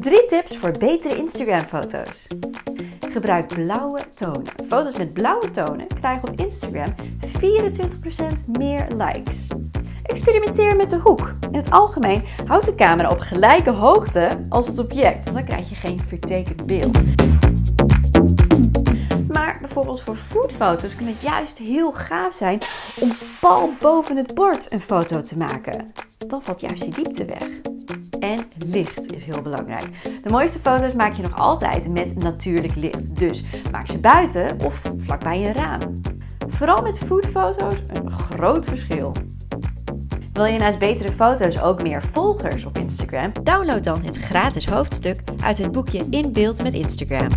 Drie tips voor betere Instagram-foto's. Gebruik blauwe tonen. Foto's met blauwe tonen krijgen op Instagram 24% meer likes. Experimenteer met de hoek. In het algemeen houd de camera op gelijke hoogte als het object, want dan krijg je geen vertekend beeld. Maar bijvoorbeeld voor foodfoto's kan het juist heel gaaf zijn om pal boven het bord een foto te maken. Dan valt juist die diepte weg. En licht is heel belangrijk. De mooiste foto's maak je nog altijd met natuurlijk licht. Dus maak ze buiten of vlakbij een raam. Vooral met foodfoto's een groot verschil. Wil je naast betere foto's ook meer volgers op Instagram? Download dan het gratis hoofdstuk uit het boekje In Beeld met Instagram.